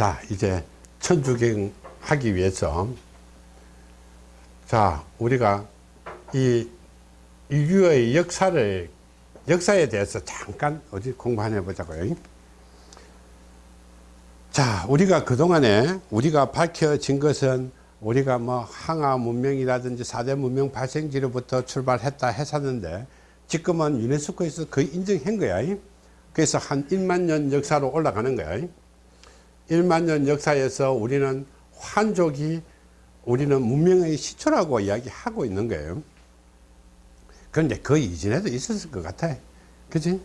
자 이제 천주경 하기 위해서. 자 우리가 이 인류의 역사를 역사에 대해서 잠깐 어디 공부 한번 해보자고요. 자 우리가 그동안에 우리가 밝혀진 것은 우리가 뭐 항아 문명이라든지 4대 문명 발생지로부터 출발했다 했었는데 지금은 유네스코에서 거의 인정한 거야. 그래서 한 1만 년 역사로 올라가는 거야 1만 년 역사에서 우리는 환족이 우리는 문명의 시초라고 이야기하고 있는 거예요. 그런데 그 이전에도 있었을 것 같아 그지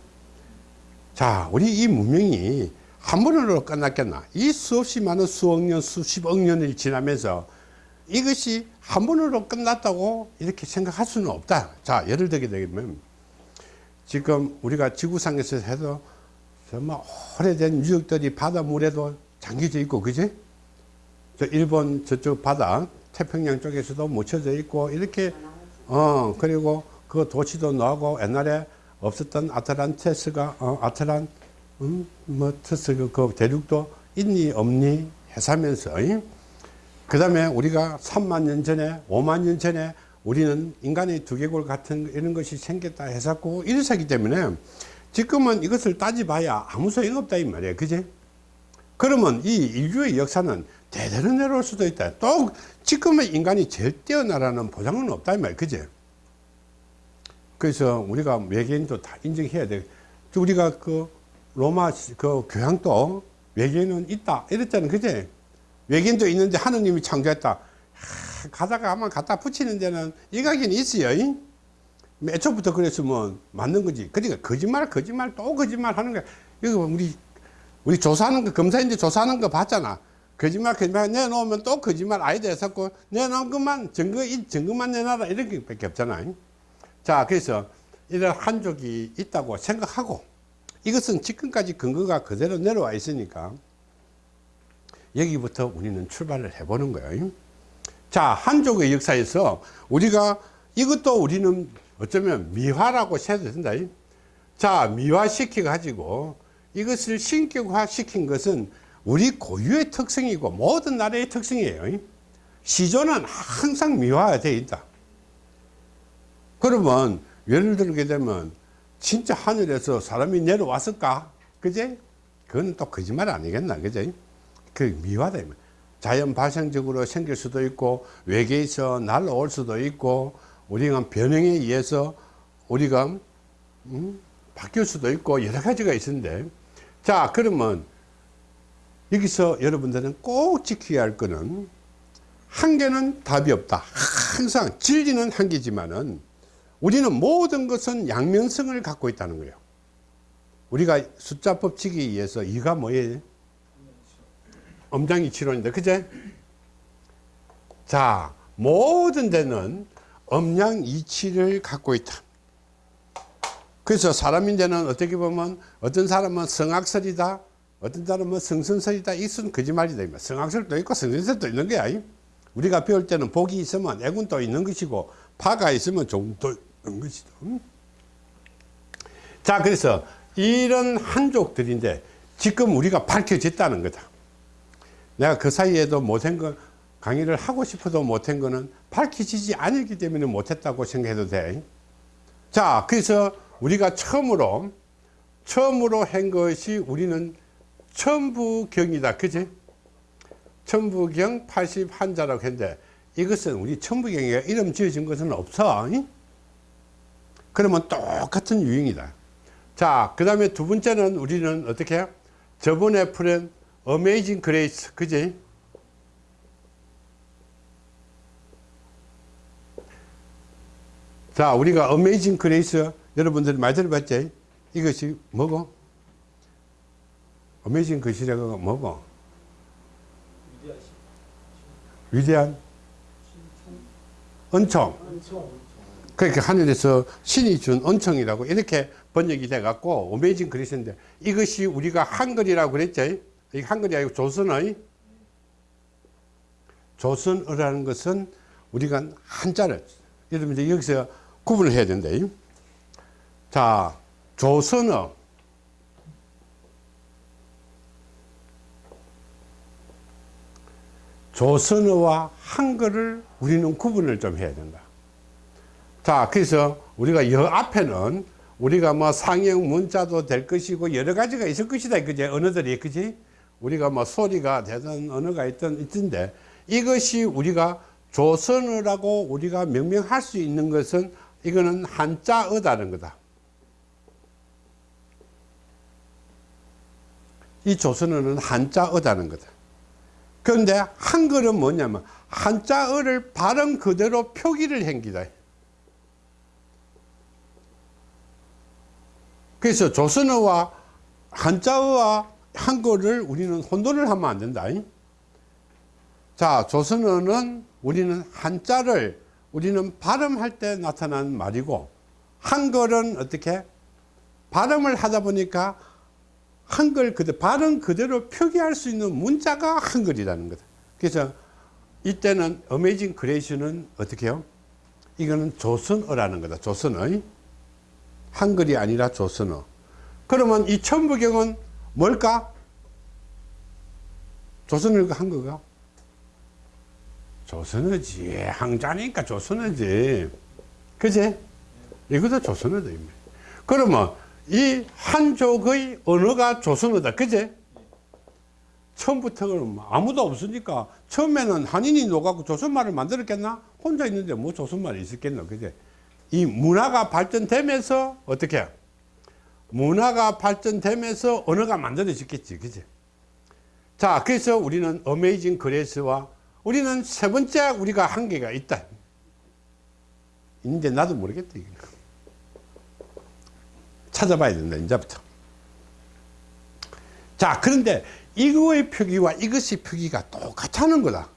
자 우리 이 문명이 한 번으로 끝났겠나? 이 수없이 많은 수억 년 수십억 년이 지나면서 이것이 한 번으로 끝났다고 이렇게 생각할 수는 없다. 자 예를 들게 되면 지금 우리가 지구상에서 해도 정말 오래된 유적들이 바닷물에도 잠겨져 있고 그지? 저 일본 저쪽 바다 태평양 쪽에서도 묻혀져 있고 이렇게 어 그리고 그 도시도 나오고 옛날에 없었던 아틀란테스가 어, 아틀란 음, 뭐 트스 그, 그 대륙도 있니 없니 해사면서 그 다음에 우리가 3만 년 전에 5만 년 전에 우리는 인간의 두개골 같은 이런 것이 생겼다 해서고 이랬었기 때문에 지금은 이것을 따져봐야 아무 소용 없다 이 말이에요. 그지 그러면 이 인류의 역사는 대대로 내려올 수도 있다. 또 지금의 인간이 제일 뛰어나라는 보장은 없다 이 말이에요 그지? 그래서 우리가 외계인도 다 인정해야 돼. 우리가 그 로마 그 교양도 외계인은 있다. 이랬잖아. 그지? 외계인도 있는데 하느님이 창조했다. 가다가 아마 갖다 붙이는 데는 이각이 있어요 애초부터 그랬으면 맞는 거지. 그러니까 거짓말 거짓말 또 거짓말 하는 거야. 이거 우리 우리 조사하는 거 검사인데 조사하는 거 봤잖아. 거짓말 거짓말 내놓으면 또 거짓말 아니다 했었고 내놓은 것만 증거 증거만 내놔라 이렇게 밖에 없잖아. 자 그래서 이런 한족이 있다고 생각하고 이것은 지금까지 근거가 그대로 내려와 있으니까 여기부터 우리는 출발을 해보는 거예요. 자 한족의 역사에서 우리가 이것도 우리는 어쩌면 미화라고 해도 된다. 자 미화시켜 가지고 이것을 신격화 시킨 것은 우리 고유의 특성이고 모든 나라의 특성이에요. 시조는 항상 미화되어 있다. 그러면 예를 들게 되면 진짜 하늘에서 사람이 내려왔을까? 그제? 그건 또 거짓말 아니겠나 그제? 그 미화다 자연 발생적으로 생길 수도 있고 외계에서 날라올 수도 있고 우리가 변형에 의해서 우리가 음, 바뀔 수도 있고 여러 가지가 있는데 자 그러면 여기서 여러분들은 꼭 지켜야 할 거는 한계는 답이 없다. 항상 진리는 한계지만은 우리는 모든 것은 양면성을 갖고 있다는 거예요. 우리가 숫자 법칙에 의해서 이가 뭐예요? 엄장이치론인데 그제? 자 모든 데는 엄양이치를 갖고 있다 그래서 사람인데는 어떻게 보면 어떤 사람은 성악설이다 어떤 사람은 성선설이다. 이것은 거짓말이다 성악설도 있고 성선설도 있는 거야 우리가 배울 때는 복이 있으면 애군도 있는 것이고 파가 있으면 종도 있는 것이다 자 그래서 이런 한족들인데 지금 우리가 밝혀졌다는 거다. 내가 그 사이에도 못한 거 강의를 하고 싶어도 못한 거는 밝혀지지 않았기 때문에 못했다고 생각해도 돼. 자, 그래서 우리가 처음으로, 처음으로 한 것이 우리는 천부경이다. 그지? 천부경 80한자라고 했는데 이것은 우리 천부경에 이름 지어진 것은 없어. 그러면 똑같은 유형이다. 자, 그 다음에 두 번째는 우리는 어떻게 저번에 풀은 Amazing Grace 그지 자 우리가 Amazing Grace 여러분들 많이 들어봤지? 이것이 뭐고? Amazing Grace가 뭐고? 위대한 은총. 그러니까 하늘에서 신이 준 은총이라고 이렇게 번역이 돼 갖고 Amazing Grace인데 이것이 우리가 한글이라고 그랬죠 이 한글이 아니고 조선의 조선어라는 것은 우리가 한자를 여러분들 여기서 구분을 해야 된다. 자, 조선어 조선어와 한글을 우리는 구분을 좀 해야 된다. 자, 그래서 우리가 여 앞에는 우리가 뭐 상형 문자도 될 것이고 여러 가지가 있을 것이다. 그지? 언어들이, 그지? 우리가 뭐 소리가 되든 언어가 있든 있던데 이것이 우리가 조선어라고 우리가 명명할 수 있는 것은 이거는 한자어다는 거다. 이 조선어는 한자어다는 거다. 그런데 한글은 뭐냐면 한자어를 발음 그대로 표기를 한 기다. 그래서 조선어와 한자어와 한글을 우리는 혼돈을 하면 안 된다. 자, 조선어는 우리는 한자를 우리는 발음할 때 나타난 말이고 한글은 어떻게 발음을 하다 보니까 한글 그대로 발음 그대로 표기할 수 있는 문자가 한글이라는 거다. 그래서 이때는 어메이징 그레이션은 어떻게 해요? 이거는 조선어라는 거다. 조선어. 한글이 아니라 조선어. 그러면 이 천부경은 뭘까? 조선어가 한글가? 조선어지. 항자니까 조선어지. 그제? 이것도 조선어다. 그러면 이 한족의 언어가 조선어다. 그제? 처음부터는 아무도 없으니까 처음에는 한인이 녹아고 조선말을 만들었겠나? 혼자 있는데 뭐 조선말이 있었겠나? 그제? 이 문화가 발전되면서 어떻게? 문화가 발전되면서 언어가 만들어졌겠지. 그제? 자, 그래서 우리는 어메이징 그레스와 우리는 세 번째 우리가 한계가 있다. 이제 나도 모르겠다. 이거. 찾아봐야 된다. 이제부터. 자, 그런데 이거의 표기와 이것의 표기가 똑같다는 거다.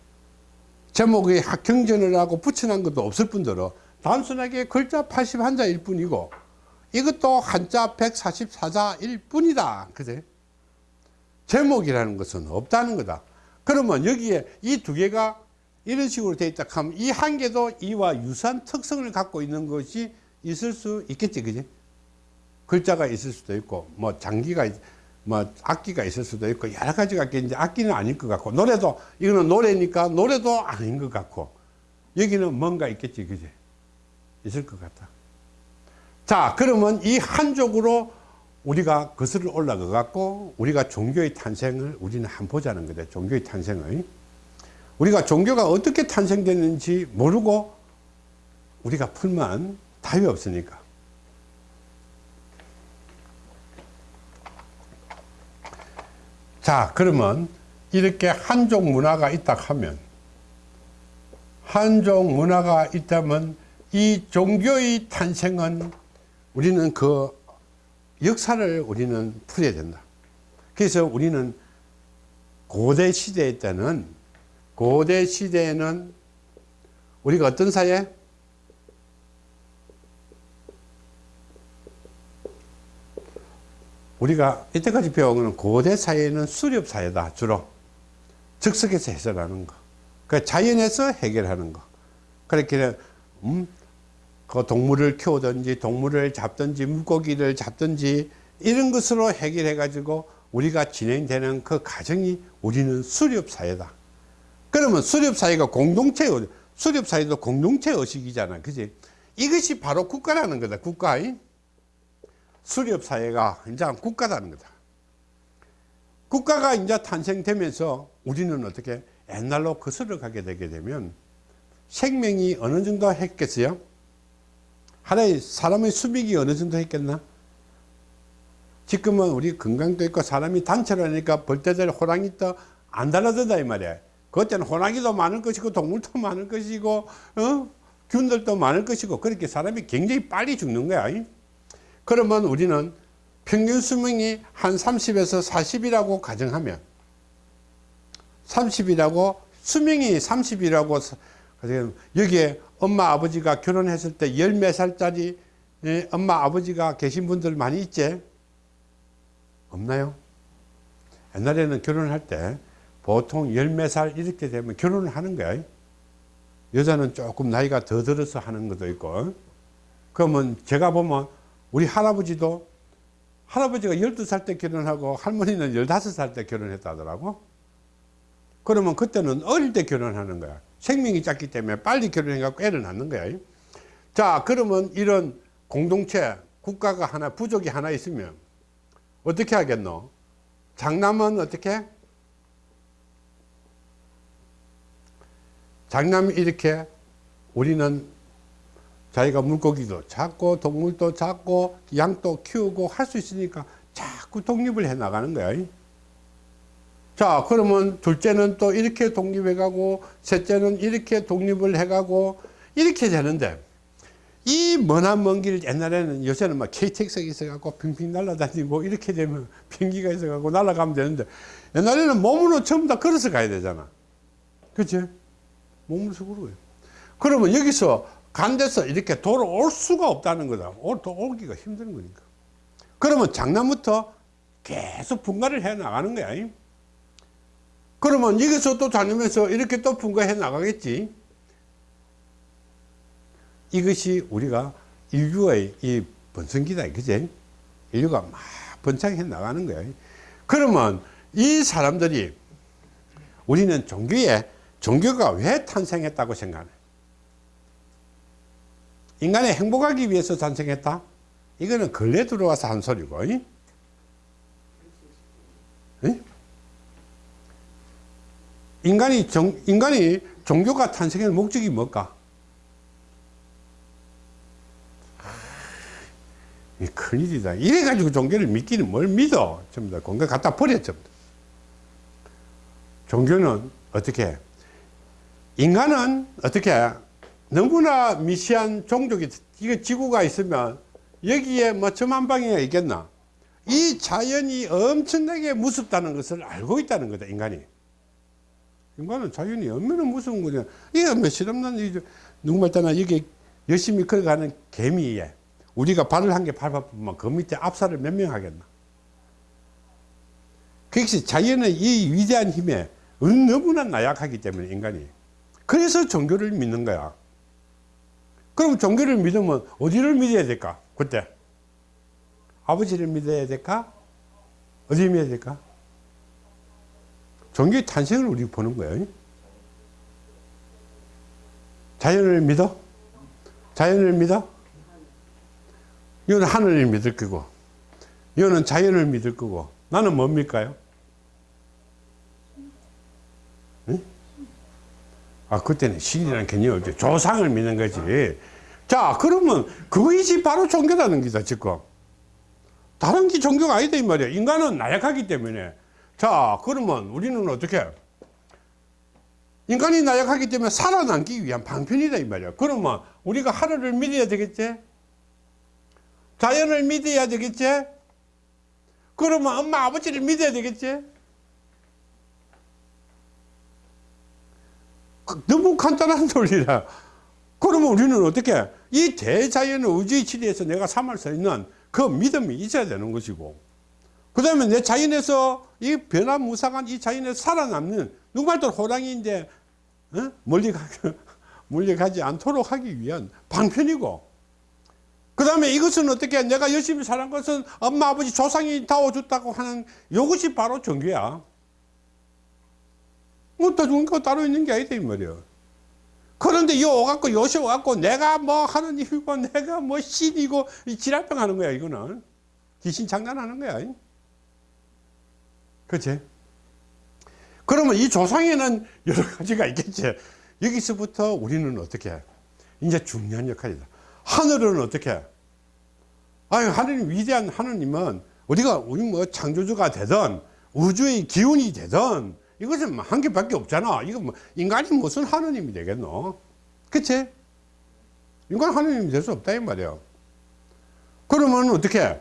제목에 경전을 하고 붙여놓은 것도 없을 뿐더러 단순하게 글자 81자일 뿐이고 이것도 한자 144자일 뿐이다. 그제? 제목이라는 것은 없다는 거다. 그러면 여기에 이 두 개가 이런 식으로 되어 있다 하면 이 한 개도 이와 유사한 특성을 갖고 있는 것이 있을 수 있겠지. 그지? 글자가 있을 수도 있고 뭐 장기가 있- 뭐 악기가 있을 수도 있고 여러 가지가 있겠는데 악기는 아닐 것 같고 노래도 이거는 노래니까 노래도 아닌 것 같고 여기는 뭔가 있겠지. 그지? 있을 것 같다. 자, 그러면 이 한쪽으로 우리가 거슬러 올라가 갖고 우리가 종교의 탄생을 우리는 한번 보자는 거다. 종교의 탄생을. 우리가 종교가 어떻게 탄생됐는지 모르고 우리가 풀면 답이 없으니까. 자, 그러면 이렇게 한족 문화가 있다 하면 한족 문화가 있다면 이 종교의 탄생은 우리는 그 역사를 우리는 풀어야 된다. 그래서 우리는 고대 시대 때는 고대 시대에는 우리가 어떤 사회? 우리가 이때까지 배운 거는 고대 사회는 수렵 사회다 주로 즉석에서 해설하는 거. 그 자연에서 해결하는 거. 그렇게 음, 그 동물을 키우든지 동물을 잡든지 물고기를 잡든지 이런 것으로 해결해 가지고 우리가 진행되는 그 과정이 우리는 수렵 사회다 그러면 수렵 사회가 공동체 수렵 사회도 공동체 의식이잖아 그지 이것이 바로 국가라는 거다 국가 수렵 사회가 이제 국가라는 거다 국가가 이제 탄생되면서 우리는 어떻게 옛날로 거슬러 가게 되게 되면 생명이 어느 정도 했겠어요 하나의 사람의 수명이 어느 정도 했겠나? 지금은 우리 건강도 있고 사람이 단체로 하니까 벌떼들 호랑이 또안 달라든다 이 말이야. 그때는 호랑이도 많을 것이고 동물도 많을 것이고 어? 균들도 많을 것이고 그렇게 사람이 굉장히 빨리 죽는 거야. 그러면 우리는 평균 수명이 한 30에서 40이라고 가정하면 30이라고 수명이 30이라고 여기에 엄마 아버지가 결혼했을 때 열 몇 살짜리 예, 엄마 아버지가 계신 분들 많이 있지? 없나요? 옛날에는 결혼할 때 보통 열 몇 살 이렇게 되면 결혼을 하는 거야. 여자는 조금 나이가 더 들어서 하는 것도 있고. 그러면 제가 보면 우리 할아버지도 할아버지가 12살 때 결혼하고 할머니는 15살 때 결혼했다더라고. 그러면 그때는 어릴 때 결혼하는 거야. 생명이 작기 때문에 빨리 결혼해갖고 애를 낳는 거야. 자, 그러면 이런 공동체, 국가가 하나, 부족이 하나 있으면 어떻게 하겠노? 장남은 어떻게? 장남이 이렇게 우리는 자기가 물고기도 잡고 동물도 잡고 양도 키우고 할 수 있으니까 자꾸 독립을 해 나가는 거야. 자, 그러면 둘째는 또 이렇게 독립해 가고 셋째는 이렇게 독립을 해 가고 이렇게 되는데 이 머난 먼길 옛날에는 요새는 막 KTX가 있어갖고 빙빙 날아다니고 이렇게 되면 비행기가 있어갖고 날아가면 되는데 옛날에는 몸으로 전부 다 걸어서 가야 되잖아. 그치? 몸으로 걸어요. 그러면 여기서 간 데서 이렇게 돌아올 수가 없다는 거다. 오기가 힘든 거니까. 그러면 장남부터 계속 분가를 해 나가는 거야. 그러면 여기서 또 다니면서 이렇게 또 분가해 나가겠지. 이것이 우리가 인류의 이 번성기다. 그지? 인류가 막 번창해 나가는 거야. 그러면 이 사람들이 우리는 종교에 종교가 왜 탄생했다고 생각해? 인간이 행복하기 위해서 탄생했다? 이거는 근래 들어와서 한 소리고. 이? 이? 인간이 정, 인간이 종교가 탄생의 목적이 뭘까? 이 큰일이다. 이래가지고 종교를 믿기는 뭘 믿어? 전부 다 공개 갖다 버려, 전부 다. 종교는 어떻게? 인간은 어떻게? 너무나 미시한 종족이, 이거 지구가 있으면 여기에 뭐 저만 방이가 있겠나? 이 자연이 엄청나게 무섭다는 것을 알고 있다는 거다, 인간이. 인간은 자연이 얼마나 무서운 거냐. 이게 몇 실 없는, 이제 누구 말 따나 여기 열심히 걸어가는 개미에 우리가 발을 한 개 밟아보면 그 밑에 압살을 몇 명 하겠나. 그것이 자연의 이 위대한 힘에 너무나 나약하기 때문에 인간이. 그래서 종교를 믿는 거야. 그럼 종교를 믿으면 어디를 믿어야 될까? 그때. 아버지를 믿어야 될까? 어디 믿어야 될까? 종교의 탄생을 우리 보는 거예요. 자연을 믿어? 자연을 믿어? 이거는 하늘을 믿을 거고, 이거는 자연을 믿을 거고, 나는 뭡니까요? 아, 그때는 신이라는 개념이 없죠. 조상을 믿는 거지. 자, 그러면 그것이 바로 종교라는 기다, 지금. 다른 게 종교가 아니다, 이 말이야. 인간은 나약하기 때문에. 자, 그러면 우리는 어떻게? 인간이 나약하기 때문에 살아남기 위한 방편이다, 이 말이야. 그러면 우리가 하늘을 믿어야 되겠지? 자연을 믿어야 되겠지? 그러면 엄마, 아버지를 믿어야 되겠지? 너무 간단한 논리라. 그러면 우리는 어떻게? 이 대자연 우주의 치리에서 내가 삼을 수 있는 그 믿음이 있어야 되는 것이고, 그 다음에 내 자연에서 이 변화무쌍한 이 자연에서 살아남는, 누구말도 호랑이인데, 어? 멀리 가, 멀리 가지 않도록 하기 위한 방편이고, 그 다음에 이것은 어떻게 내가 열심히 사는 것은 엄마 아버지 조상이 다워줬다고 하는 이것이 바로 종교야 뭐더 좋은 거 따로 있는 게 아니다 이 말이야. 그런데 요 오갖고 요시 오갖고 내가 뭐 하느님이고 내가 뭐 신이고 지랄병 하는 거야 이거는. 귀신 장난하는 거야. 그치? 그러면 이 조상에는 여러 가지가 있겠지. 여기서부터 우리는 어떻게 이제 중요한 역할이다. 하늘은 어떻게? 아유, 하느님, 위대한 하느님은 우리가, 우리 뭐 창조주가 되든 우주의 기운이 되든 이것은 뭐한 개밖에 없잖아. 이거 뭐 인간이 무슨 하느님이 되겠노? 그치? 인간 하느님이 될 수 없다, 이 말이야. 그러면 어떻게?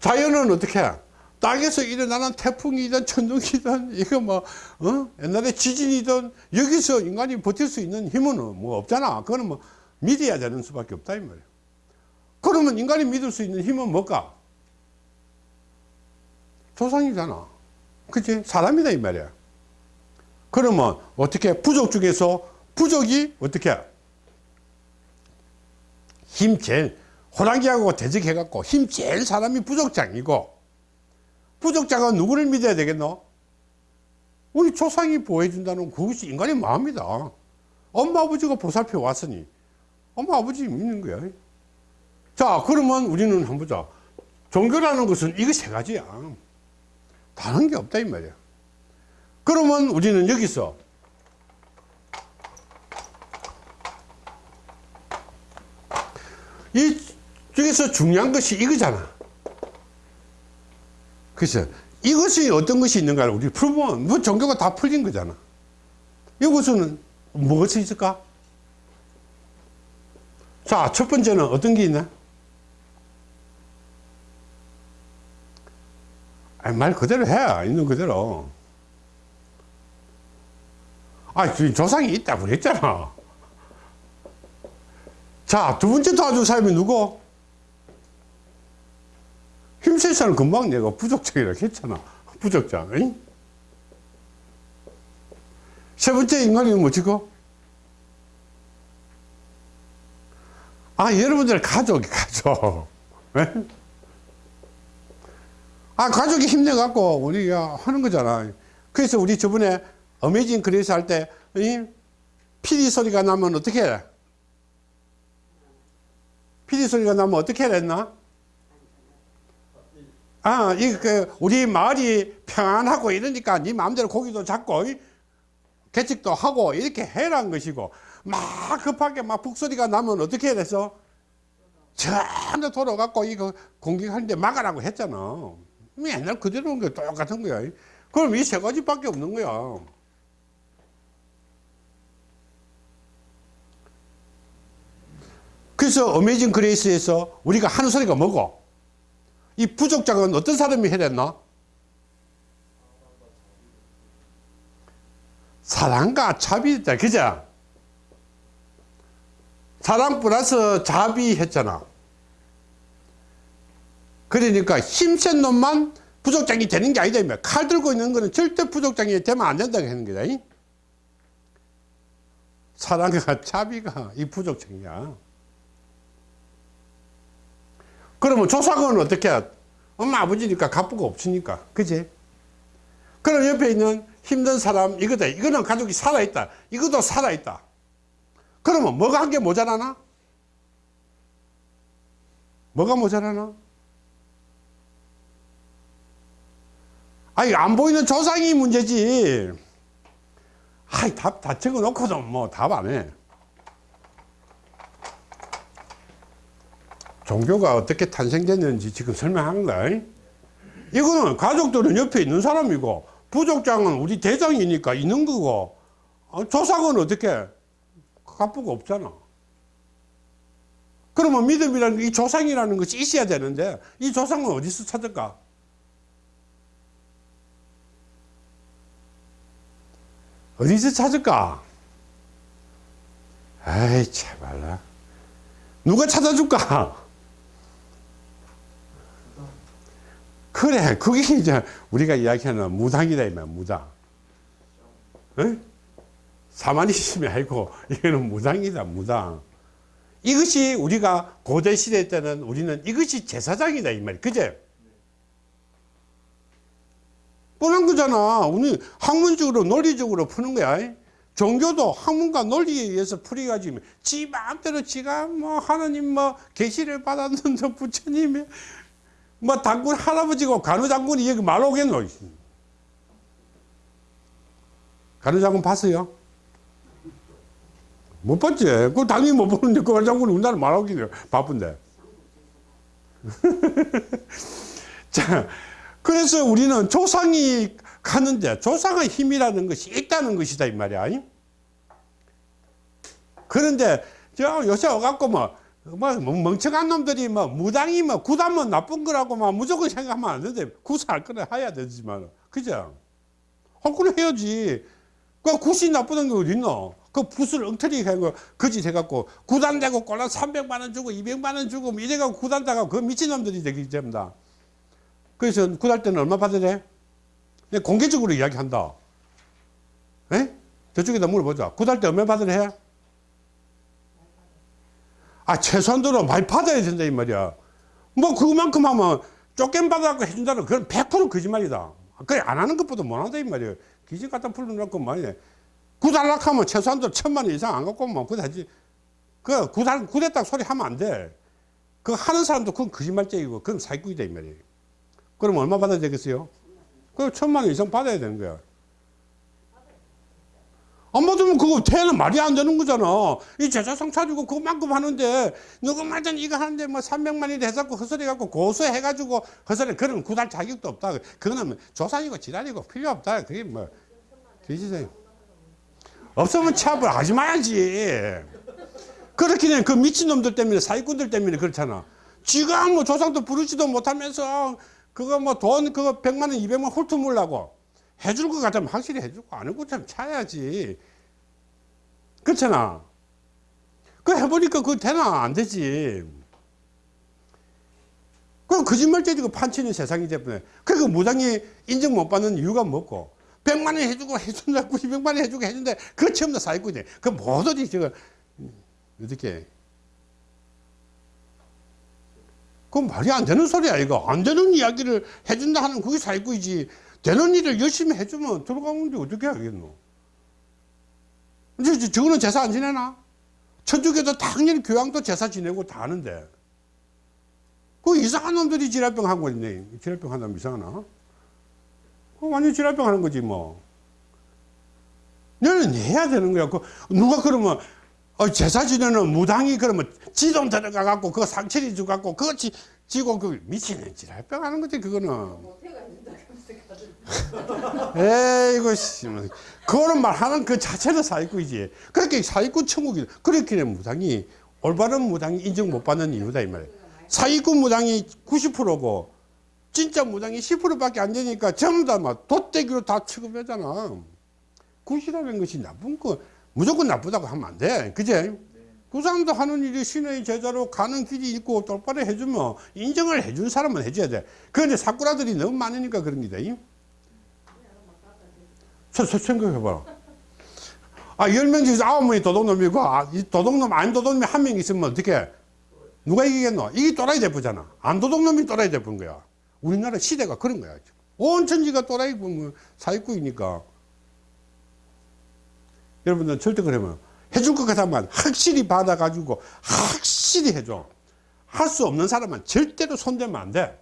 자연은 어떻게? 땅에서 일어나는 태풍이든 천둥이든 이거 뭐 어? 옛날에 지진이든 여기서 인간이 버틸 수 있는 힘은 뭐 없잖아. 그거는 뭐 믿어야 되는 수밖에 없다 이 말이에요 그러면 인간이 믿을 수 있는 힘은 뭘까? 조상이잖아 그치? 사람이다 이 말이야 그러면 어떻게 부족 중에서 부족이 어떻게 힘 제일 호랑이하고 대적해 갖고 힘 제일 사람이 부족장이고 부족장은 누구를 믿어야 되겠노? 우리 조상이 보호해준다는 그것이 인간의 마음이다. 엄마 아버지가 보살펴 왔으니 엄마 아버지 믿는 거야. 자 그러면 우리는 한번 보자. 종교라는 것은 이거 세 가지야. 다른 게 없다 이 말이야. 그러면 우리는 여기서 이 중에서 중요한 것이 이거잖아. 그래서 이것이 어떤 것이 있는가를 우리 풀면 뭐 종교가 다 풀린 거잖아. 이것은 무엇이 있을까? 자, 첫 번째는 어떤 게 있나? 아니, 말 그대로 해. 있는 그대로. 아, 지금 조상이 있다고 그랬잖아. 자, 두 번째 도와줄 사람이 누구? 힘센 사람 금방 내가 부족장이라고 했잖아. 부족장. 응? 세 번째 인간이 뭐지고? 아, 여러분들 가족이 가족. 예? 아, 가족이 힘내갖고 우리가 하는 거잖아. 그래서 우리 저번에 Amazing Grace 할 때, 이 피리 소리가 나면 어떻게 해? 피리 소리가 나면 어떻게 해야 했나? 아, 이, 그, 우리 마을이 평안하고 이러니까 네 마음대로 고기도 잡고, 이, 개척도 하고, 이렇게 해란 것이고, 막 급하게 막 북소리가 나면 어떻게 해야 돼서? 전부 돌아갖고 이거 공격하는데 막아라고 했잖아. 맨날 그대로 온게 똑같은 거야. 그럼 이 세 가지밖에 없는 거야. 그래서 Amazing Grace에서 우리가 하는 소리가 뭐고? 이 부족장은 어떤 사람이 해야 됐나? 사랑과 자비다. 그죠? 사랑 플러스 자비 했잖아. 그러니까 힘센 놈만 부족장이 되는 게 아니다. 칼 들고 있는 거는 절대 부족장이 되면 안 된다고 하는 거다. 사랑과 자비가 이 부족장이야. 그러면 조상은 어떻게 해? 엄마 아버지니까 갑부가 없으니까 그지? 그럼 옆에 있는 힘든 사람 이거다 이거는 가족이 살아있다 이것도 살아있다 그러면 뭐가 한게 모자라나? 뭐가 모자라나? 아니 안 보이는 조상이 문제지 아이 답 다 적어 놓고도 뭐 답 안해 종교가 어떻게 탄생됐는지 지금 거야. 이거는 가족들은 옆에 있는 사람이고 부족장은 우리 대장이니까 있는 거고 어, 조상은 어떻게 갑부가 없잖아. 그러면 믿음이라는 이 조상이라는 것이 있어야 되는데 이 조상은 어디서 찾을까? 어디서 찾을까? 아이 참말라 누가 찾아줄까? 그래 그게 이제 우리가 이야기하는 무당이다 이말 무당. 어? 사마니즘이 아니고 이거는 무당이다 무당. 이것이 우리가 고대 시대 때는 우리는 이것이 제사장이다 이 말이 그제? 뻔한 거잖아. 우리 학문적으로 논리적으로 푸는 거야. 종교도 학문과 논리에 의해서 풀이가지고 지 마음대로 지가 뭐 하나님 뭐 계시를 받았는데 부처님이 뭐 당군 할아버지고 간우장군이 여기 말 오겠노 간우장군 봤어요? 못 봤지. 그 당연히 못 보는데 그 간우장군이 우리나라 말 오기는 바쁜데. 자 그래서 우리는 조상이 가는데 조상의 힘이라는 것이 있다는 것이다 이 말이야. 그런데 저 요새 와갖고 뭐, 뭐 멍청한 놈들이 뭐 무당이 뭐 구단면 나쁜 거라고 막 무조건 생각하면 안 되는데 구사할 거는 해야 되지만 그죠? 할 거는 해야지 그 굿이 나쁘는 게 어딨노 그 붓을 엉터리 해고 거짓 해갖고 구단되고 꼴라 300만 원 주고 200만 원 주고 뭐 이래갖고 구단다가 그 미친놈들이 되기 때문에 그래서 구달 때는 얼마 받으래? 공개적으로 이야기한다 에? 저쪽에다 물어보자 구달 때 얼마 받으래? 아, 최소한도로 많이 받아야 된다, 이 말이야. 뭐, 그만큼 하면 쫓김 받아갖고 해준다는 그건 100% 거짓말이다. 그래, 안 하는 것보다 못 한다, 이 말이야. 기지 갖다 풀어놓고 뭐냐. 구달락하면 최소한도 천만 원 이상 안 갖고 오면 그다지. 그 구달 구됐다 소리 하면 안 돼. 그 하는 사람도 그건 거짓말쟁이고 그건 사기꾼이다 이 말이에요. 그럼 얼마 받아야 되겠어요? 그 천만 원 이상 받아야 되는 거야. 안 받으면 그거 태는 말이 안 되는 거잖아. 이 제사상 차리고 그만큼 하는데, 누구말든 이거 하는데 뭐 300만이 돼갖고 헛소리 갖고 고소해 가지고 헛소리, 그런 구달 자격도 없다. 그거는 조산이고 지랄이고 필요 없다. 그게 뭐, 뒤지세요. 없으면 차별 하지 말아야지. 그렇게 되면 그 미친놈들 때문에 사기꾼들 때문에 그렇잖아. 지가 뭐 조상도 부르지도 못하면서 그거 뭐 돈 그거 100만 원, 200만 원 훑어물라고 해줄 것 같으면 확실히 해주고 안 해고 참 차야지. 그렇잖아. 그 해보니까 그거 되나 안 되지. 그럼 거짓말쟁이고 판치는 세상이 돼버려. 그러니까 무당이 인정 못 받는 이유가 뭐고. 100만 원 해주고 해준다, 200만 원 해주고 해준다. 그거 전부 다 사기꾼이야. 그 모두들이 지금 어떻게 그건 말이 안 되는 소리야 이거 안 되는 이야기를 해준다 하는 그게 사기꾼이지 되는 일을 열심히 해주면 들어가는데 어떻게 하겠노? 이제 저거는 제사 안 지내나? 천주교도 당연히 교황도 제사 지내고 다 하는데. 그 이상한 놈들이 지랄병 하고 있네. 지랄병 한다면 이상하나? 그 완전 지랄병 하는 거지 뭐. 너는 해야 되는 거야. 그 누가 그러면 어, 제사 지내는 무당이 그러면 지돈 들어가 갖고 그거 상처리 주 갖고 그거 지, 지고 그 미치는 지랄병 하는 거지 그거는 에이고 씨 뭐. 그거는 말하는 그 자체는 사기꾼이지 그렇게 사기꾼 천국이 그렇게 무당이 올바른 무당이 인정 못 받는 이유다 이 말이야 사기꾼 무당이 90%고 진짜 무당이 10%밖에 안 되니까 전부 다막 돗대기로 다 취급하잖아 굿이라는 것이 나쁜 거 무조건 나쁘다고 하면 안 돼. 그제? 그 사람도 하는 일이 신의 제자로 가는 길이 있고 똑바로 해주면 인정을 해준 사람은 해줘야 돼. 그런데 사꾸라들이 너무 많으니까 그런 기다. 생각해봐라. 아, 열 명 중에서 아홉 명이 도둑놈이고, 아, 이 도둑놈, 안 도둑놈이 한 명 있으면 어떻게? 누가 이기겠노? 이게 또라이 대표잖아. 안 도둑놈이 또라이 대표인 거야. 우리나라 시대가 그런 거야. 온 천지가 또라이 보면 사기꾼이니까. 여러분들 절대 그러면 해줄 것 같으면 확실히 받아가지고 확실히 해줘. 할 수 없는 사람은 절대로 손대면 안 돼.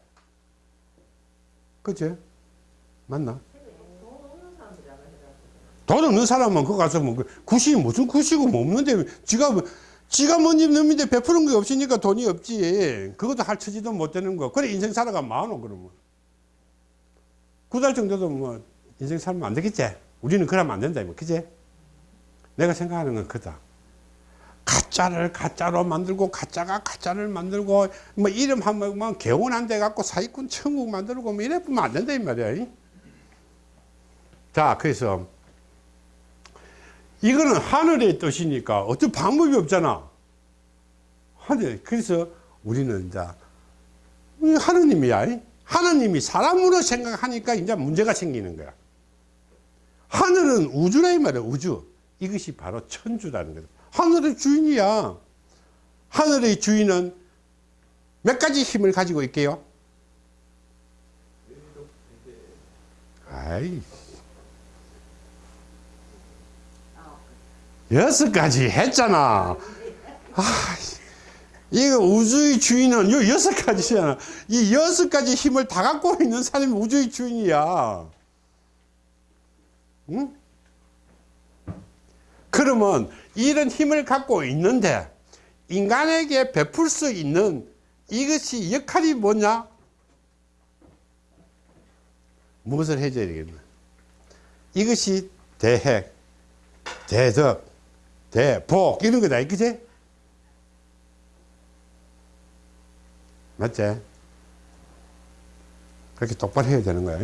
그치? 맞나? 돈 없는 사람은 그거 가서 뭐, 구시, 무슨 구시고 뭐 없는데, 지가, 뭐- 지가 뭔집 놈인데 베푸는 게 없으니까 돈이 없지. 그것도 할 처지도 못 되는 거. 그래, 인생 살아가 많어, 그러면. 구 달 정도도 뭐, 인생 살면 안 되겠지? 우리는 그러면 안 된다, 뭐, 그지? 내가 생각하는 건 그다. 가짜를 가짜로 만들고 가짜가 가짜를 만들고 뭐 이름 한번 개운한 데 갖고 사기꾼 천국 만들고 뭐 이래 보면 안 된다 이 말이야. 자 그래서 이거는 하늘의 뜻이니까 어떤 방법이 없잖아. 하늘 그래서 우리는 이제 하느님이야. 하느님이 사람으로 생각하니까 이제 문제가 생기는 거야. 하늘은 우주라 이 말이야 우주. 이것이 바로 천주라는 거다. 하늘의 주인이야. 하늘의 주인은 몇 가지 힘을 가지고 있게요? 아이. 여섯 가지 했잖아. 아, 이거 우주의 주인은 요 여섯 가지잖아. 이 여섯 가지 힘을 다 갖고 있는 사람이 우주의 주인이야. 응? 그러면 이런 힘을 갖고 있는데 인간에게 베풀 수 있는 이것이 역할이 뭐냐? 무엇을 해줘야 되겠나? 이것이 대핵, 대덕, 대복 이런 거다, 그지? 맞지? 그렇게 똑바로 해야 되는 거야.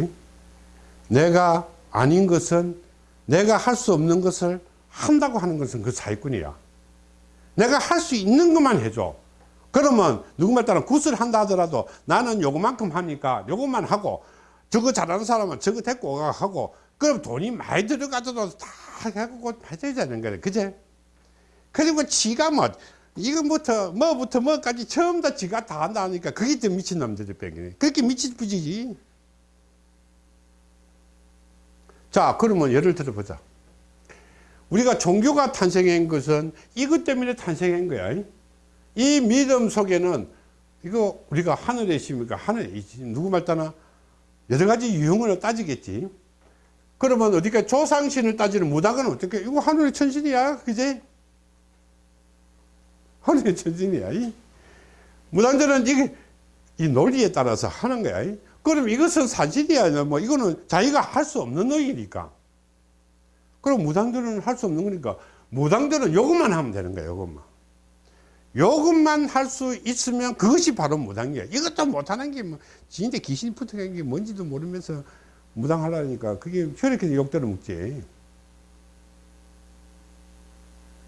내가 아닌 것은 내가 할 수 없는 것을 한다고 하는 것은 그 사기꾼이야. 내가 할 수 있는 것만 해줘. 그러면 누구말 따라 굿을 한다 하더라도 나는 요거만큼 하니까 요것만 하고 저거 잘하는 사람은 저거 데리고 하고 그럼 돈이 많이 들어가더라도 다 해갖고 해줘야 되는 거야. 그제? 그리고 지가 뭐 이거부터 뭐부터 뭐까지 처음 다 지가 다 한다 하니까 그게 더 미친놈들이 뺑이네. 그렇게 미친 부지지. 자, 그러면 예를 들어 보자. 우리가 종교가 탄생한 것은 이것 때문에 탄생한 거야. 이 믿음 속에는 이거 우리가 하늘에 있습니까? 하늘에. 누구 말따나 여러 가지 유형을 따지겠지. 그러면 어디가 조상신을 따지는 무당은 어떻게? 이거 하늘의 천신이야. 그제? 천신이야. 이. 무당들은 이게 이 논리에 따라서 하는 거야. 이. 그럼 이것은 사실이야. 뭐 이거는 자기가 할 수 없는 노이니까. 그럼 무당들은 할 수 없는 거니까 무당들은 요것만 하면 되는 거야. 요것만. 요것만 할 수 있으면 그것이 바로 무당이야. 이것도 못하는 게 뭐, 진짜 귀신이 붙어간 게 뭔지도 모르면서 무당하라니까 그게 혈액해서 욕대로 먹지.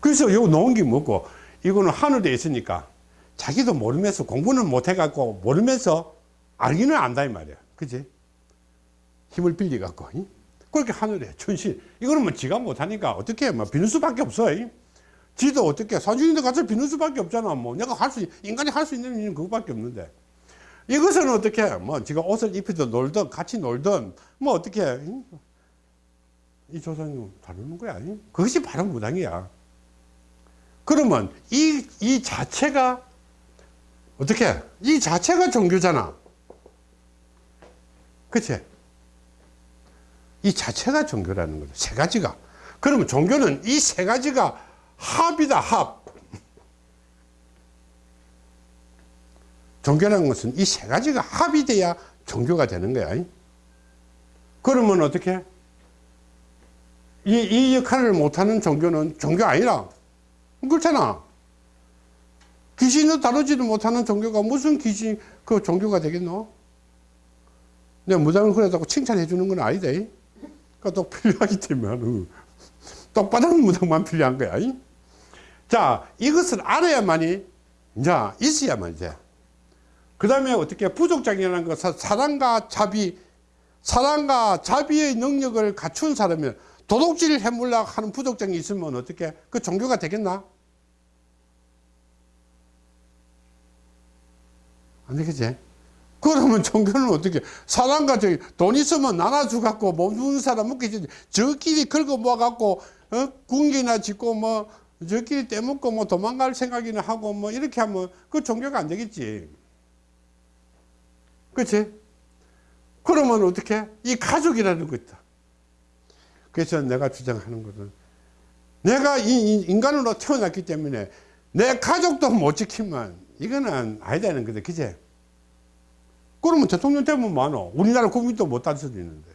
그래서 요 놓은 게 뭐고, 이거는 하늘에 있으니까 자기도 모르면서 공부는 못 해갖고 모르면서 알기는 안다 이 말이야. 그지? 힘을 빌려갖고. 이? 그렇게 하늘에 천신. 이거는 뭐 지가 못하니까 어떻게 해. 뭐 비는 수밖에 없어. 이? 지도 어떻게 산중인데 가서 비는 수밖에 없잖아. 뭐 내가 할 수, 인간이 할 수 있는 일은 그거밖에 없는데. 이것은 어떻게 해? 뭐 지가 옷을 입히든 놀든 같이 놀든 뭐 어떻게 해? 이 조상님 다루는 거야. 이? 그것이 바로 무당이야. 그러면 이, 이 자체가 어떻게 해? 이 자체가 종교잖아. 그치? 이 자체가 종교라는 거죠. 세 가지가. 그러면 종교는 이 세 가지가 합이다, 합. 종교라는 것은 이 세 가지가 합이 돼야 종교가 되는 거야. 그러면 어떻게? 이, 이 역할을 못하는 종교는 종교 아니라. 그렇잖아. 귀신을 다루지도 못하는 종교가 무슨 귀신, 그 종교가 되겠노? 내가 무당을 그러다고 칭찬해 주는 건 아니다. 그러니까 또 필요하기 때문에. 똑바른 무당만 필요한 거야. 자, 이것을 알아야만이, 이제, 있어야만 이제. 그 다음에 어떻게 부족장이라는 것은 사랑과 자비, 사랑과 자비의 능력을 갖춘 사람이면 도둑질을 해물라 하는 부족장이 있으면 어떻게 그 종교가 되겠나? 안 되겠지? 그러면 종교는 어떻게 사람과 저기 돈 있으면 나눠주 갖고 못 주는 사람 먹겠지 저끼리 긁어 모아 갖고 어? 군기나 짓고 뭐 저끼리 떼먹고 뭐 도망갈 생각이나 하고 뭐 이렇게 하면 그 종교가 안 되겠지 그렇지? 그러면 어떻게 이 가족이라는 거 있다 그래서 내가 주장하는 것은 내가 이 인간으로 태어났기 때문에 내 가족도 못 지키면 이거는 아니다는 거다 그제? 그러면 대통령 되면 많어 우리나라 국민도 못할 수도 있는데.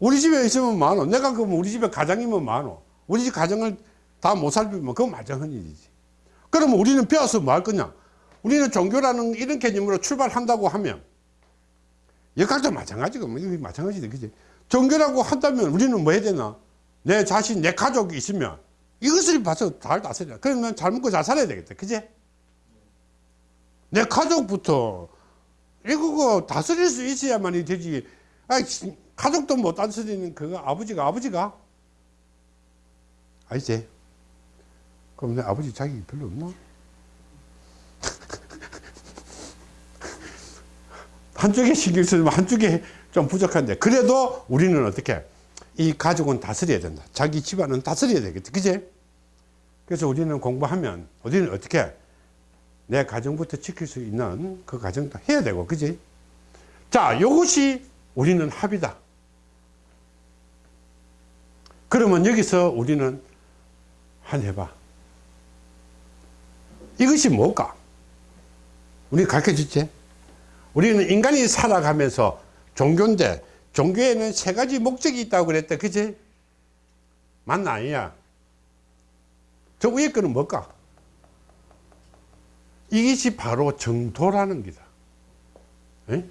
우리 집에 있으면 많어 내가 그럼 우리 집에 가장이면 많어 우리 집 가정을 다 못 살피면 그건 말짱한 일이지. 그러면 우리는 배워서 뭐 할 거냐? 우리는 종교라는 이런 개념으로 출발한다고 하면 역학도 마찬가지고 뭐 마찬가지다 그지 종교라고 한다면 우리는 뭐 해야 되나? 내 자신 내 가족이 있으면 이것을 봐서 잘 다스려 그러면 잘 먹고 잘 살아야 되겠다. 그지 내 가족부터. 이거 다스릴 수 있어야만이 되지. 아 가족도 못 다스리는 그거 아버지가 아버지가? 아니지 그럼 내 아버지 자격이 별로 없나? 한쪽에 신경 쓰면 한쪽에 좀 부족한데. 그래도 우리는 어떻게 이 가족은 다스려야 된다. 자기 집안은 다스려야 되겠다. 그지 그래서 우리는 공부하면 우리는 어떻게 내 가정부터 지킬 수 있는 그 가정도 해야 되고 그지? 자 이것이 우리는 합이다. 그러면 여기서 우리는 한 해봐. 이것이 뭘까? 우리 가르쳐 줬지? 우리는 인간이 살아가면서 종교인데 종교에는 세 가지 목적이 있다고 그랬다 그지? 맞나 아니야? 저 위에 거는 뭘까 이것이 바로 정도라는 기다. 에?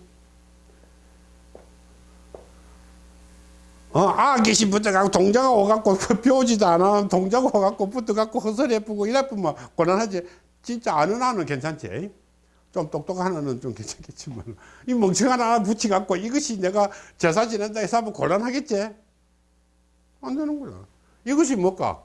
어, 아기시 붙어갖고 동자가 오갖고 뼈지도 않아. 동자가 오갖고 붙어갖고 허설 예쁘고 이래쁘면 곤란하지. 진짜 아는 아는 괜찮지. 좀 똑똑한 아는 좀 괜찮겠지만. 이 멍청한 하나 붙여갖고 이것이 내가 제사 지낸다 해서 하면 곤란하겠지? 안 되는구나. 이것이 뭘까?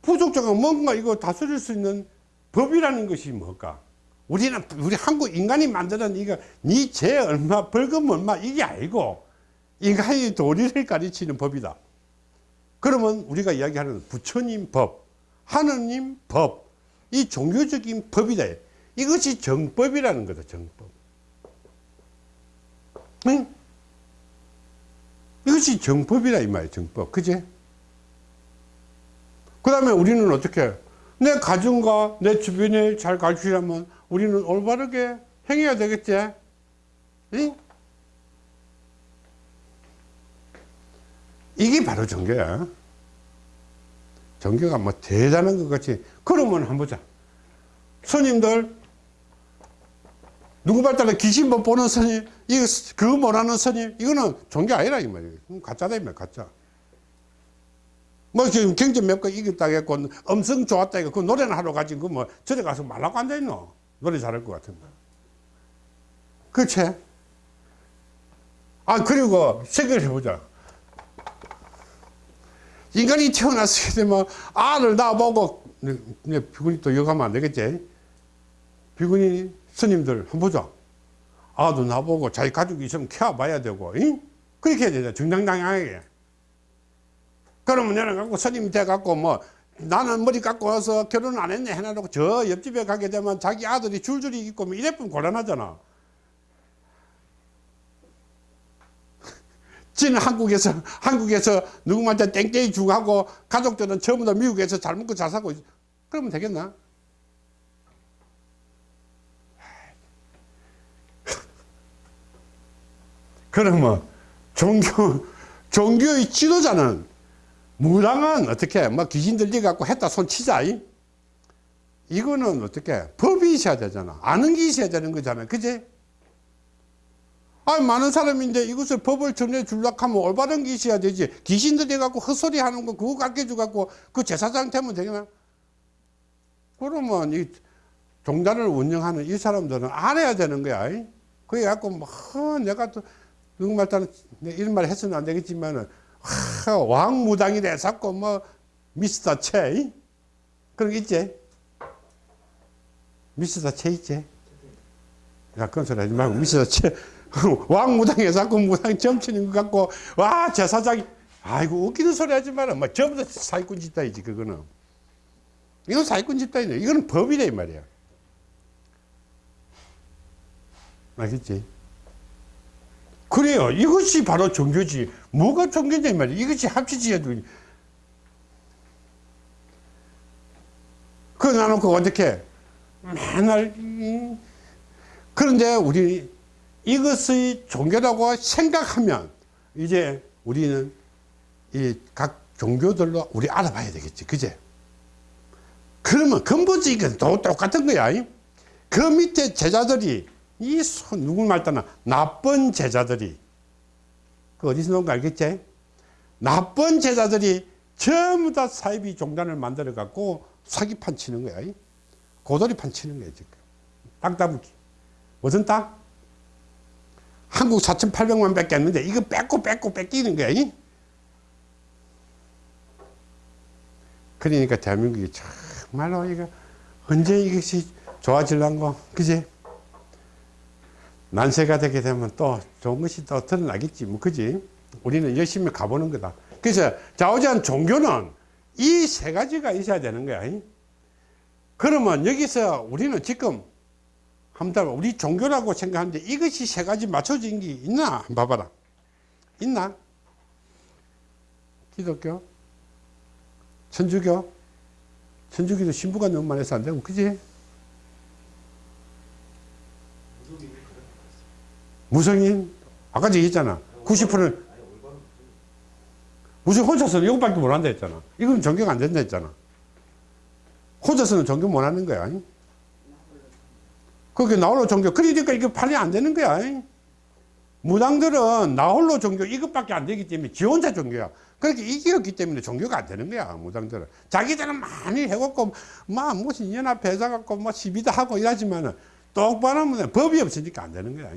부족자가 뭔가 이거 다스릴 수 있는 법이라는 것이 뭘까 우리는 우리 한국 인간이 만드는 이거 니죄 얼마 벌금 얼마 이게 아니고 인간의 도리를 가르치는 법이다. 그러면 우리가 이야기하는 부처님 법, 하느님 법, 이 종교적인 법이다. 이것이 정법이라는 거다, 정법. 응? 이것이 정법이라, 이 말이야, 정법. 그제? 그 다음에 우리는 어떻게, 내 가정과 내 주변에 잘 가르치려면 우리는 올바르게 행해야 되겠지? 응? 이게 바로 종교야. 종교가 뭐 대단한 것 같이. 그러면 한번 보자. 스님들, 누구 말따라 귀신 못 보는 스님, 이거, 그거 못하는 스님, 이거는 종교 아니라, 이 말이야. 가짜다, 이 말, 가짜. 뭐 지금 경제 몇 거 이겼다 했고, 음성 좋았다 했고, 그 노래는 하러 가지, 그 뭐, 저래 가서 말라고 앉아 있노? 노래 잘할 것 같은데. 그치? 아, 그리고 생각을 해보자. 인간이 태어났을 때 뭐, 알을 낳아보고, 네, 비군이 또 여가면 안 되겠지? 비군이 스님들 한번 보자. 아도 나보고 자기 가족이 있으면 키워봐야 되고, 응? 그렇게 해야 되잖아. 정당당하게. 그러면 내가 갖고 스님 돼갖고 뭐, 나는 머리 깎고 와서 결혼 안 했네 해놔놓고 저 옆집에 가게 되면 자기 아들이 줄줄이 있고 뭐 이래뿐 곤란하잖아. 지는 한국에서 한국에서 누구한테 땡땡이 주고 가족들은 전부 다 미국에서 잘 먹고 잘 있... 그러면 되겠나? 그러면 종교 종교의 지도자는 무당은 어떻게 뭐 귀신 들리 갖고 했다 손 치자 이? 이거는 어떻게 법이 있어야 되잖아. 아는 게 있어야 되는 거잖아. 그제 아 많은 사람인데 이것을 법을 전해 줄락 하면 올바른 게 있어야 되지. 귀신 들이 갖고 헛소리 하는 거 그거 가르쳐 갖고 그 제사장 되면 되겠나? 그러면 이 종단을 운영하는 이 사람들은 알아야 되는 거야 그래 갖고 뭐 내가 또 누구 말따는 이런 말 했으면 안 되겠지만은 왕무당이래 자꾸 뭐 미스터 채 그런 게 있지? 미스터 채 있지? 야 그런 소리 하지 말고 미스터 채 왕무당에 자꾸 무당 점치는 것 같고 와 제사장이. 아이고 웃기는 소리 하지 마라. 뭐 전부 다 사기꾼 집단이지 그거는. 이건 사기꾼 집단이네. 이거는 법이래 이 말이야. 알겠지 그래요. 이것이 바로 종교지. 뭐가 종교냐, 말이야. 이것이 합치지야. 그거 나놓고 어떻게, 맨날, 그런데 우리 이것의 종교라고 생각하면 이제 우리는 이 각 종교들로 우리 알아봐야 되겠지. 그제? 그러면 근본적인 건 똑같은 거야. 그 밑에 제자들이 이 손, 누구 말따나 나쁜 제자들이 그 어디서 나온 거 알겠지? 나쁜 제자들이 전부 다 사이비 종단을 만들어 갖고 사기판 치는 거야. 고돌이판 치는 거야, 지금. 땅 따블기. 무슨 땅? 한국 4,800만 밖에 안 는데 이거 뺏고 뺏고 뺏기는 거야. 그러니까 대한민국이 정말로 이거 언제 이것이 좋아질란고, 그지? 난세가 되게 되면 또 좋은 것이 또 드러나겠지. 뭐 그지? 우리는 열심히 가보는 거다. 그래서 좌우지한 종교는 이 세 가지가 있어야 되는 거야. 그러면 여기서 우리는 지금 한번 우리 종교라고 생각하는데 이것이 세 가지 맞춰진 게 있나? 봐봐라. 있나? 기독교? 천주교? 천주교도 신부가 너무 많아서 안 되고 그지 무성인? 아까 얘기했잖아. 90%는 무슨 혼자서는 이것밖에 못한다 했잖아. 이건 전교가 안 된다 했잖아. 혼자서는 전교 못하는 거야 그게 나홀로 종교 그러니까 이게 판이 안 되는 거야 무당들은 나홀로 종교 이것밖에 안 되기 때문에 지 혼자 종교야. 그렇게 이기었기 때문에 종교가 안 되는 거야 무당들은. 자기들은 많이 해갖고 막 무슨 연합 회사 갖고 뭐 시비도 하고 이러지만은 똑바로 하면 법이 없으니까 안 되는 거야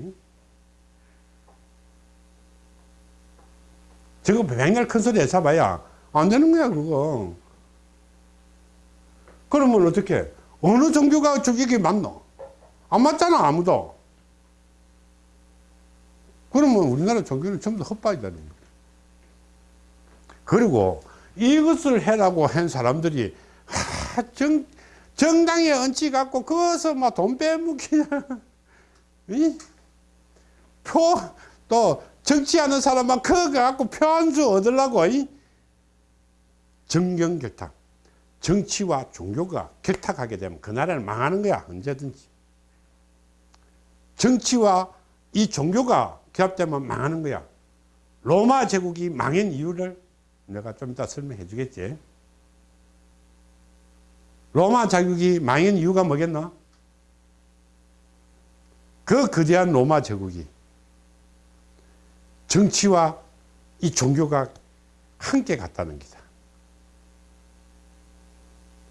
저거 백날 큰 소리 해서봐야 안 되는 거야 그거. 그러면 어떻게? 어느 종교가 저기 맞노? 안 맞잖아 아무도. 그러면 우리나라 종교는 전부 다 헛바이다는 거예요. 그리고 이것을 해라고 한 사람들이 하, 정, 정당에 얹지 갖고 거기서 막 돈 빼먹기냐. 이? 표, 또 정치하는 사람만 그거 갖고 표 한 수 얻으려고 이? 정경결탁. 정치와 종교가 결탁하게 되면 그 나라는 망하는 거야 언제든지. 정치와 이 종교가 결합되면 망하는 거야. 로마 제국이 망한 이유를 내가 좀 이따 설명해 주겠지. 로마 제국이 망한 이유가 뭐겠나? 그 거대한 로마 제국이 정치와 이 종교가 함께 갔다는 기다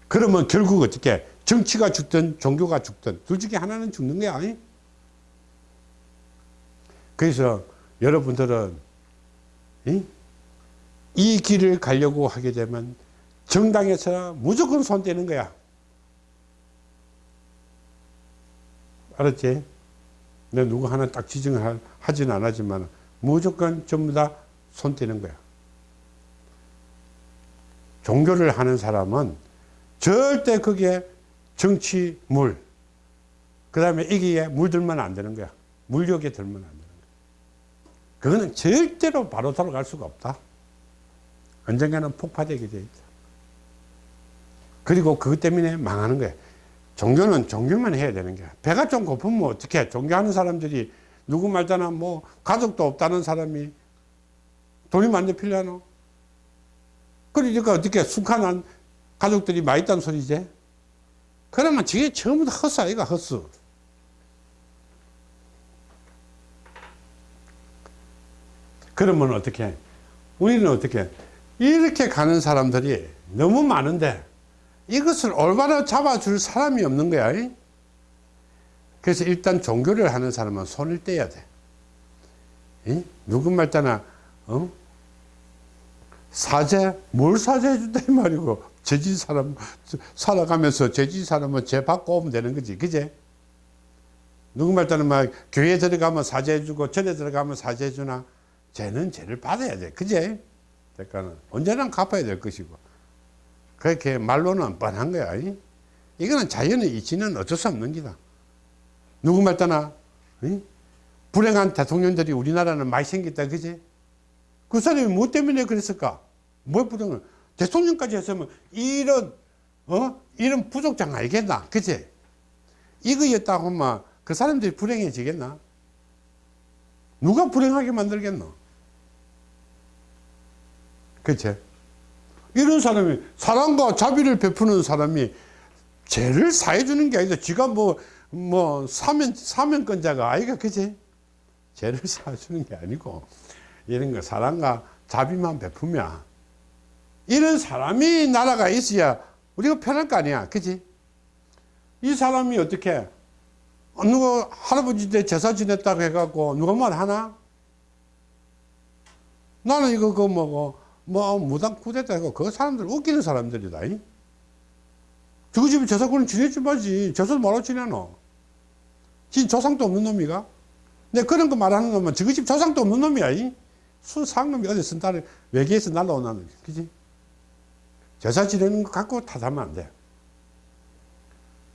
그러면 결국 어떻게 정치가 죽든 종교가 죽든 둘 중에 하나는 죽는 거야 아니? 그래서 여러분들은 이? 이 길을 가려고 하게 되면 정당에서 무조건 손대는 거야 알았지? 내 누구 하나 딱 지정을 하진 않았지만 무조건 전부 다 손대는 거야 종교를 하는 사람은 절대 그게 정치 물, 그 다음에 이기에 물들면 안 되는 거야. 물욕에 들면 안 되는 거야. 그거는 절대로 바로 돌아갈 수가 없다. 언젠가는 폭파되게 돼 있다. 그리고 그것 때문에 망하는 거야. 종교는 종교만 해야 되는 거야. 배가 좀 고프면 어떻게 종교하는 사람들이 누구 말잖아 뭐 가족도 없다는 사람이 돈이 많이 필요하노? 그러니까 어떻게 숙한한 가족들이 많이 있다는 소리지 그러면 저게 전부 다 헛수 아이가 헛수 그러면 어떻게? 우리는 어떻게? 이렇게 가는 사람들이 너무 많은데 이것을 올바로 잡아줄 사람이 없는 거야 그래서 일단 종교를 하는 사람은 손을 떼야 돼. 누구 말따나 어? 사죄 뭘 사죄해 준다 이 말이고 죄진 사람 살아가면서 죄진 사람은 죄 받고 오면 되는 거지. 그제? 누구 말따는 막 교회 들어가면 사죄해 주고 절에 들어가면 사죄해 주나? 죄는 죄를 받아야 돼. 그제? 그러니까 언제나 갚아야 될 것이고. 그렇게 말로는 뻔한 거야. 이? 이거는 자연의 이치는 어쩔 수 없는 기다 누구 말따나? 이? 불행한 대통령들이 우리나라는 많이 생겼다 그제 그 사람이 뭐 때문에 그랬을까? 뭐 불행을? 대통령까지 했으면 이런 어? 이런 부족장 알겠나? 그치 이거였다고 하면 그 사람들이 불행해지겠나? 누가 불행하게 만들겠노? 그치? 이런 사람이 사랑과 자비를 베푸는 사람이 죄를 사해주는 게 아니라 지가 뭐, 뭐, 사면, 사면권자가 아이가, 그지? 죄를 사주는 게 아니고, 이런 거 사랑과 자비만 베푸면, 이런 사람이 나라가 있어야 우리가 편할 거 아니야. 그지? 이 사람이 어떻게, 누가 할아버지 때 제사 지냈다고 해갖고 누가 말 하나? 나는 이거 그 뭐고, 뭐 무당 구됐다 해고 그 사람들 웃기는 사람들이다. 저거 집에 제사꾼은 지내지 말지. 제사도 뭐라 지내노? 진 조상도 없는 놈이가? 내 그런 거 말하는 놈은 저거 집 조상도 없는 놈이야. 순상놈이 어디서 날 외계에서 날라오나, 그지? 제사 지내는 거 갖고 탓하면 안 돼.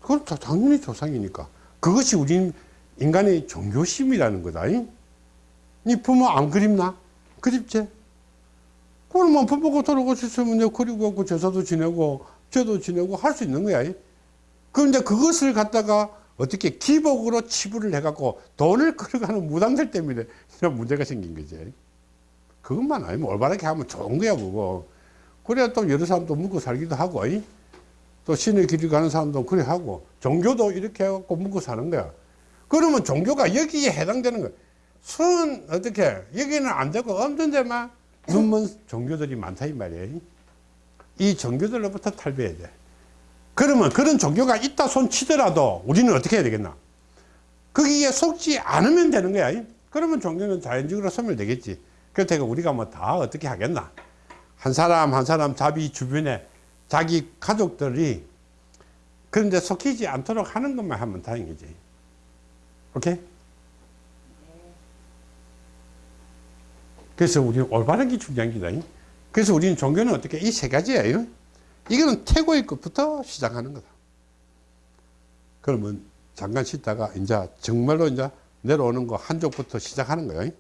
그건 당연히 조상이니까. 그것이 우리 인간의 종교심이라는 거다. 이 부모 안 그립나? 그립지? 그러면 부모가 돌아가셨으면 내 그리고 제사도 지내고, 죄도 지내고 할 수 있는 거야. 그런데 그것을 갖다가 어떻게 기복으로 치부를 해갖고 돈을 끌어가는 무당들 때문에 이런 문제가 생긴 거지. 그것만 아니면 올바르게 하면 좋은 거야, 그거. 그래야 또 여러 사람도 먹고 살기도 하고, 또 신의 길을 가는 사람도 그래 하고, 종교도 이렇게 해갖고 먹고 사는 거야. 그러면 종교가 여기에 해당되는 거야. 순, 어떻게, 여기는 안 되고 없는 데만 눈먼 종교들이 많다, 이 말이에요. 이 종교들로부터 탈배해야 돼. 그러면 그런 종교가 있다 손 치더라도 우리는 어떻게 해야 되겠나? 거기에 속지 않으면 되는 거야. 그러면 종교는 자연적으로 소멸되겠지. 그렇다고 우리가 뭐 다 어떻게 하겠나? 한 사람 한 사람 자기 주변에 자기 가족들이 그런데 속히지 않도록 하는 것만 하면 다행이지. 오케이? 그래서 우리는 올바른 게 중요한 기다. 그래서 우리는 종교는 어떻게 이 세 가지예요. 이거는 태고의 것부터 시작하는 거다. 그러면 잠깐 쉬다가 이제 정말로 이제 내려오는 거 한쪽부터 시작하는 거예요.